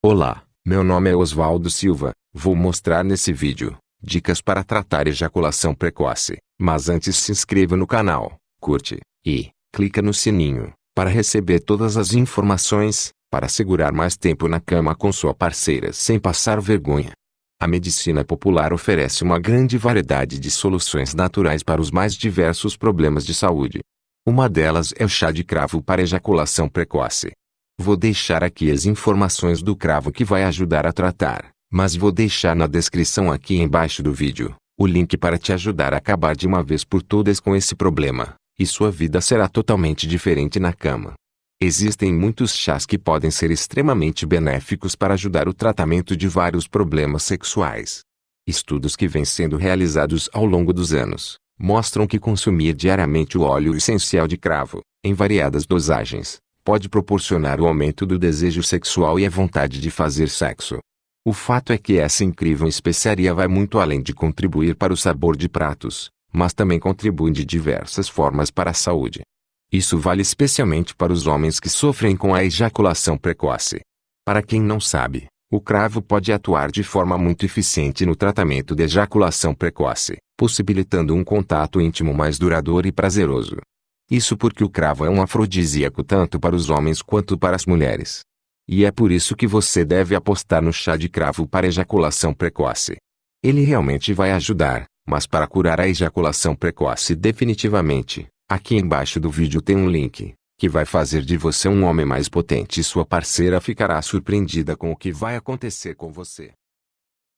Olá, meu nome é Oswaldo Silva. Vou mostrar nesse vídeo dicas para tratar ejaculação precoce. Mas antes se inscreva no canal, curte e clica no sininho para receber todas as informações para segurar mais tempo na cama com sua parceira sem passar vergonha. A medicina popular oferece uma grande variedade de soluções naturais para os mais diversos problemas de saúde. Uma delas é o chá de cravo para ejaculação precoce. Vou deixar aqui as informações do cravo que vai ajudar a tratar, mas vou deixar na descrição aqui embaixo do vídeo, o link para te ajudar a acabar de uma vez por todas com esse problema, e sua vida será totalmente diferente na cama. Existem muitos chás que podem ser extremamente benéficos para ajudar o tratamento de vários problemas sexuais. Estudos que vêm sendo realizados ao longo dos anos mostram que consumir diariamente o óleo essencial de cravo, em variadas dosagens, pode proporcionar o aumento do desejo sexual e a vontade de fazer sexo. O fato é que essa incrível especiaria vai muito além de contribuir para o sabor de pratos, mas também contribui de diversas formas para a saúde. Isso vale especialmente para os homens que sofrem com a ejaculação precoce. Para quem não sabe, o cravo pode atuar de forma muito eficiente no tratamento de ejaculação precoce, possibilitando um contato íntimo mais duradouro e prazeroso. Isso porque o cravo é um afrodisíaco tanto para os homens quanto para as mulheres. E é por isso que você deve apostar no chá de cravo para ejaculação precoce. Ele realmente vai ajudar, mas para curar a ejaculação precoce definitivamente, aqui embaixo do vídeo tem um link, que vai fazer de você um homem mais potente e sua parceira ficará surpreendida com o que vai acontecer com você.